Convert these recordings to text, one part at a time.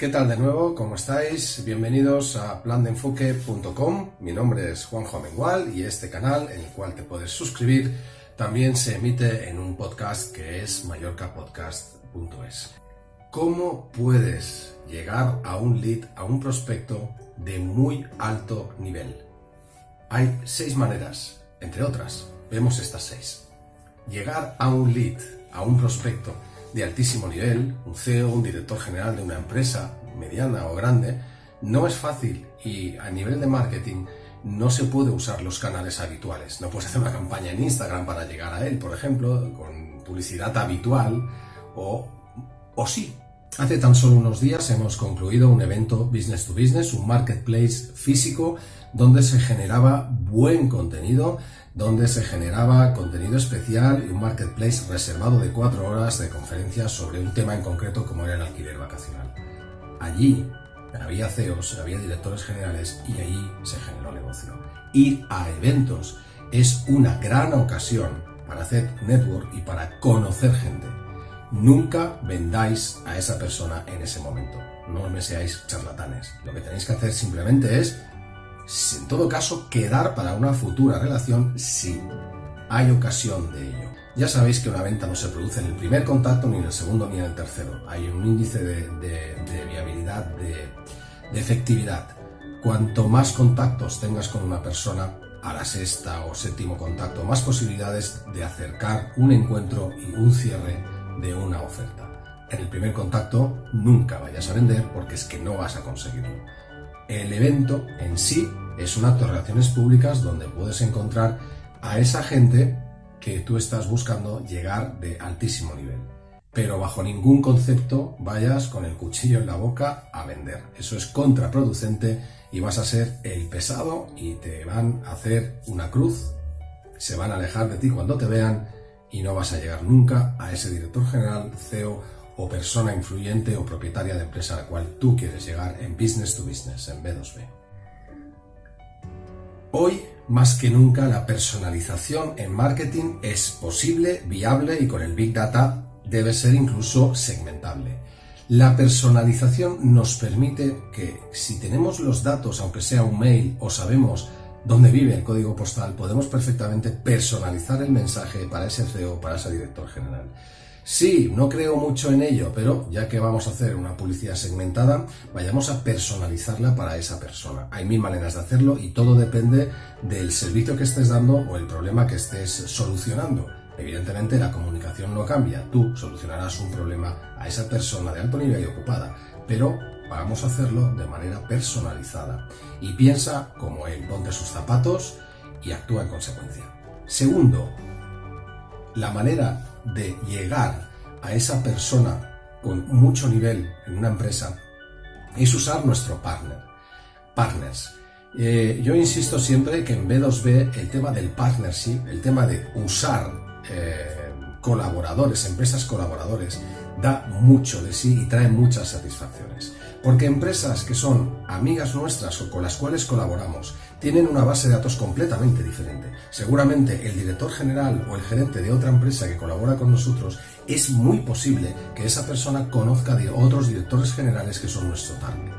¿Qué tal de nuevo? ¿Cómo estáis? Bienvenidos a plandeenfoque.com. Mi nombre es Juanjo Amengual y este canal, en el cual te puedes suscribir, también se emite en un podcast que es mallorcapodcast.es. ¿Cómo puedes llegar a un lead, a un prospecto de muy alto nivel? Hay seis maneras, entre otras. Vemos estas seis. Llegar a un lead, a un prospecto, de altísimo nivel, un CEO, un director general de una empresa mediana o grande, no es fácil y a nivel de marketing no se puede usar los canales habituales. No puedes hacer una campaña en Instagram para llegar a él, por ejemplo, con publicidad habitual o, o sí. Hace tan solo unos días hemos concluido un evento business to business, un marketplace físico donde se generaba buen contenido donde se generaba contenido especial y un marketplace reservado de cuatro horas de conferencias sobre un tema en concreto como era el alquiler vacacional. Allí había CEOs, había directores generales y ahí se generó negocio. Ir a eventos es una gran ocasión para hacer network y para conocer gente. Nunca vendáis a esa persona en ese momento. No me seáis charlatanes. Lo que tenéis que hacer simplemente es en todo caso, quedar para una futura relación si hay ocasión de ello. Ya sabéis que una venta no se produce en el primer contacto, ni en el segundo, ni en el tercero. Hay un índice de, viabilidad, de, efectividad. Cuanto más contactos tengas con una persona, a la sexta o séptimo contacto, más posibilidades de acercar un encuentro y un cierre de una oferta. En el primer contacto nunca vayas a vender porque es que no vas a conseguirlo. El evento en sí es un acto de relaciones públicas donde puedes encontrar a esa gente que tú estás buscando llegar de altísimo nivel. Pero bajo ningún concepto vayas con el cuchillo en la boca a vender. Eso es contraproducente y vas a ser el pesado y te van a hacer una cruz. Se van a alejar de ti cuando te vean y no vas a llegar nunca a ese director general, CEO o persona influyente o propietaria de empresa a la cual tú quieres llegar en business to business, en B2B. Hoy, más que nunca, la personalización en marketing es posible, viable y con el Big Data debe ser incluso segmentable. La personalización nos permite que si tenemos los datos, aunque sea un mail, o sabemos dónde vive el código postal, podemos perfectamente personalizar el mensaje para ese CEO, para ese director general. Sí, no creo mucho en ello, pero ya que vamos a hacer una publicidad segmentada, vayamos a personalizarla para esa persona. Hay mil maneras de hacerlo y todo depende del servicio que estés dando o el problema que estés solucionando. Evidentemente la comunicación no cambia, tú solucionarás un problema a esa persona de alto nivel y ocupada, pero vamos a hacerlo de manera personalizada. Y piensa como él, ponte sus zapatos y actúa en consecuencia. Segundo, la manera de llegar a esa persona con mucho nivel en una empresa es usar nuestro partner. Partners. Eh, yo insisto siempre que en B2B el tema del partnership, el tema de usar eh, colaboradores, empresas colaboradores, da mucho de sí y trae muchas satisfacciones. Porque empresas que son amigas nuestras o con las cuales colaboramos tienen una base de datos completamente diferente. Seguramente el director general o el gerente de otra empresa que colabora con nosotros es muy posible que esa persona conozca de otros directores generales que son nuestro target.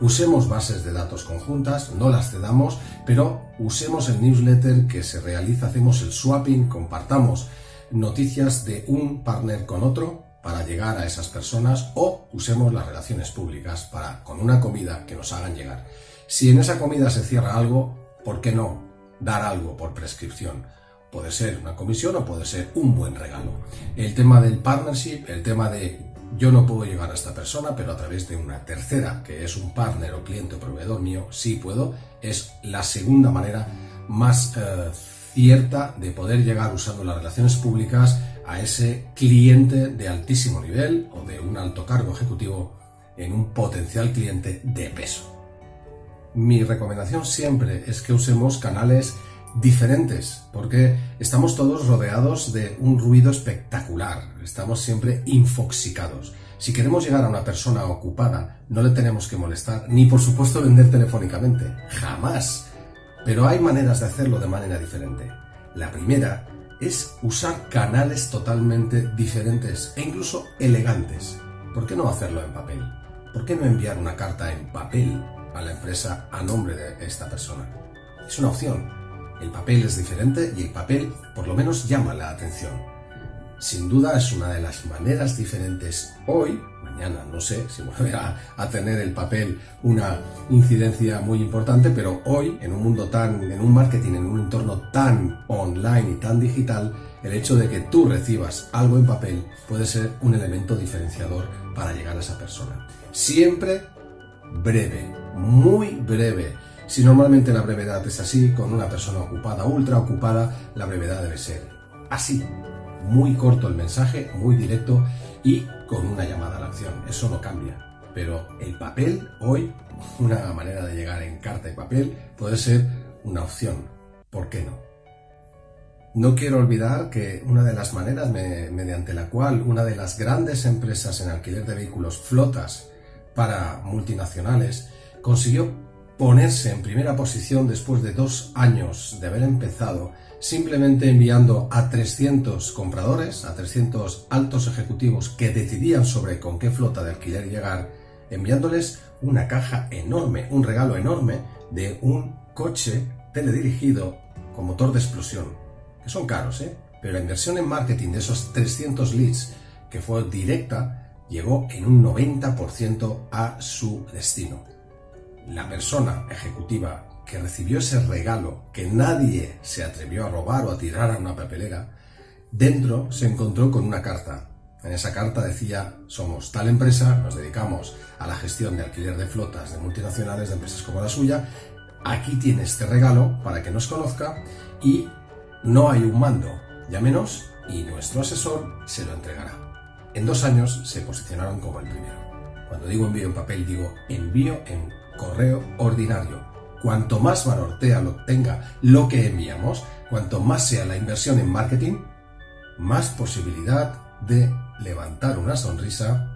Usemos bases de datos conjuntas, no las cedamos, pero usemos el newsletter que se realiza, hacemos el swapping, compartamos noticias de un partner con otro para llegar a esas personas o usemos las relaciones públicas para con una comida que nos hagan llegar. Si en esa comida se cierra algo, ¿por qué no dar algo por prescripción? Puede ser una comisión o puede ser un buen regalo. El tema del partnership, el tema de yo no puedo llegar a esta persona, pero a través de una tercera, que es un partner o cliente o proveedor mío, sí puedo, es la segunda manera más eh, cierta de poder llegar usando las relaciones públicas a ese cliente de altísimo nivel o de un alto cargo ejecutivo en un potencial cliente de peso. Mi recomendación siempre es que usemos canales diferentes, porque estamos todos rodeados de un ruido espectacular, estamos siempre infoxicados. Si queremos llegar a una persona ocupada, no le tenemos que molestar, ni por supuesto vender telefónicamente, jamás. Pero hay maneras de hacerlo de manera diferente. La primera es usar canales totalmente diferentes e incluso elegantes. ¿Por qué no hacerlo en papel? ¿por qué no enviar una carta en papel a la empresa a nombre de esta persona? Es una opción. El papel es diferente y el papel por lo menos llama la atención. Sin duda es una de las maneras diferentes hoy, mañana no sé si vuelve a, tener el papel una incidencia muy importante, pero hoy en un mundo tan, en un marketing, en un entorno tan online y tan digital, el hecho de que tú recibas algo en papel puede ser un elemento diferenciador para llegar a esa persona. Siempre breve, muy breve. Si normalmente la brevedad es así, con una persona ocupada, ultra ocupada, la brevedad debe ser así. Muy corto el mensaje, muy directo y con una llamada a la acción. Eso no cambia. Pero el papel, hoy, una manera de llegar en carta y papel, puede ser una opción. ¿Por qué no? No quiero olvidar que una de las maneras mediante la cual una de las grandes empresas en alquiler de vehículos flotas para multinacionales consiguió ponerse en primera posición después de dos años de haber empezado simplemente enviando a 300 compradores, a 300 altos ejecutivos que decidían sobre con qué flota de alquiler llegar, enviándoles una caja enorme, un regalo enorme de un coche teledirigido con motor de explosión que son caros, ¿eh? pero la inversión en marketing de esos 300 leads que fue directa llegó en un 90% a su destino. La persona ejecutiva que recibió ese regalo que nadie se atrevió a robar o a tirar a una papelera, dentro se encontró con una carta. En esa carta decía, somos tal empresa, nos dedicamos a la gestión de alquiler de flotas de multinacionales, de empresas como la suya, aquí tiene este regalo para que nos conozca y no hay un mando, llámenos y nuestro asesor se lo entregará. En dos años se posicionaron como el primero. Cuando digo envío en papel, digo envío en correo ordinario. Cuanto más valor tenga lo que enviamos, cuanto más sea la inversión en marketing, más posibilidad de levantar una sonrisa,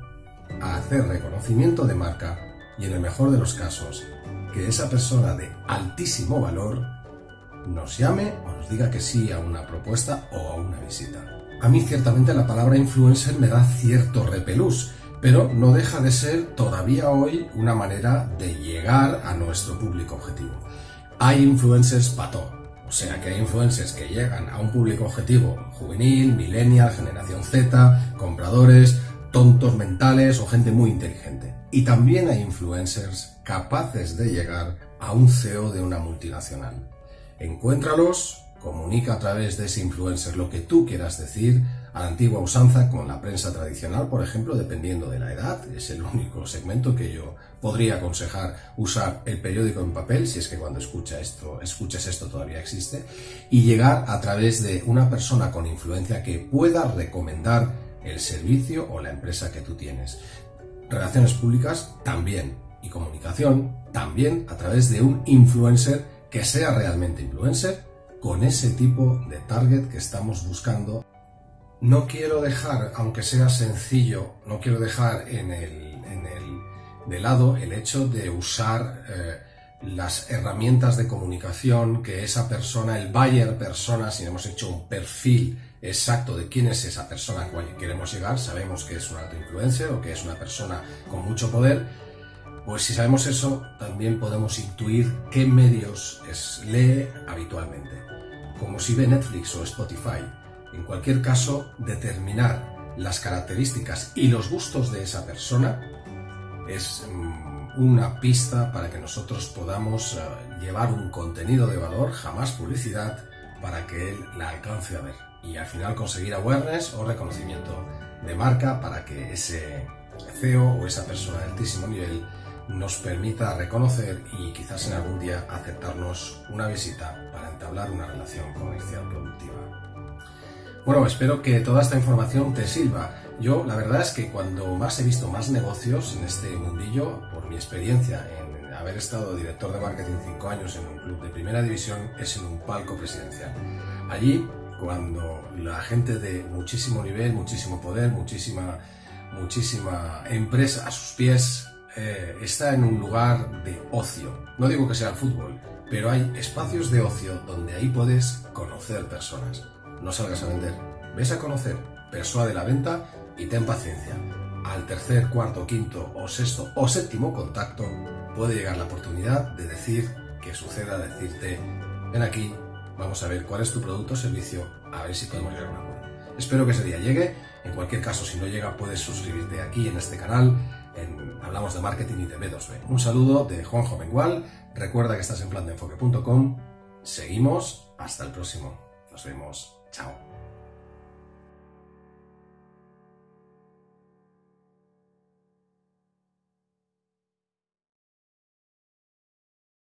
hacer reconocimiento de marca y en el mejor de los casos, que esa persona de altísimo valor nos llame o nos diga que sí a una propuesta o a una visita. A mí ciertamente la palabra influencer me da cierto repelús, pero no deja de ser todavía hoy una manera de llegar a nuestro público objetivo. Hay influencers pato, o sea que hay influencers que llegan a un público objetivo juvenil, millennial, generación Z, compradores, tontos mentales o gente muy inteligente. Y también hay influencers capaces de llegar a un CEO de una multinacional. Encuéntralos, comunica a través de ese influencer lo que tú quieras decir, a la antigua usanza con la prensa tradicional, por ejemplo, dependiendo de la edad, es el único segmento que yo podría aconsejar usar el periódico en papel, si es que cuando escucha esto, escuches esto todavía existe, y llegar a través de una persona con influencia que pueda recomendar el servicio o la empresa que tú tienes. Relaciones públicas también, y comunicación también a través de un influencer que sea realmente influencer con ese tipo de target que estamos buscando. No quiero dejar, aunque sea sencillo, no quiero dejar en el, de lado el hecho de usar eh, las herramientas de comunicación que esa persona, el buyer persona, si hemos hecho un perfil exacto de quién es esa persona a cual queremos llegar, sabemos que es un alto o que es una persona con mucho poder, pues si sabemos eso, también podemos intuir qué medios lee habitualmente, como si ve Netflix o Spotify. En cualquier caso, determinar las características y los gustos de esa persona es mm, una pista para que nosotros podamos eh, llevar un contenido de valor, jamás publicidad, para que él la alcance a ver y al final conseguir awareness o reconocimiento de marca para que ese CEO o esa persona de altísimo nivel nos permita reconocer y quizás en algún día aceptarnos una visita para entablar una relación comercial productiva. Bueno, espero que toda esta información te sirva. Yo la verdad es que cuando más he visto más negocios en este mundillo, por mi experiencia en haber estado director de marketing cinco años en un club de primera división, es en un palco presidencial. Allí, cuando la gente de muchísimo nivel, muchísimo poder, muchísima, muchísima empresa a sus pies, eh, está en un lugar de ocio. No digo que sea el fútbol, pero hay espacios de ocio donde ahí puedes conocer personas. No salgas a vender, ves a conocer, persuade la venta y ten paciencia. al tercer, cuarto, quinto o sexto o séptimo contacto, puede llegar la oportunidad de decir que suceda, decirte, ven aquí, vamos a ver cuál es tu producto o servicio, a ver si podemos llegar a un. Espero que ese día llegue. En cualquier caso, si no llega, puedes suscribirte aquí en este canal. Hablamos de marketing y de B2B. Un saludo de Juanjo Mengual. Recuerda que estás en plan. Seguimos. Hasta el próximo. Nos vemos. Chao.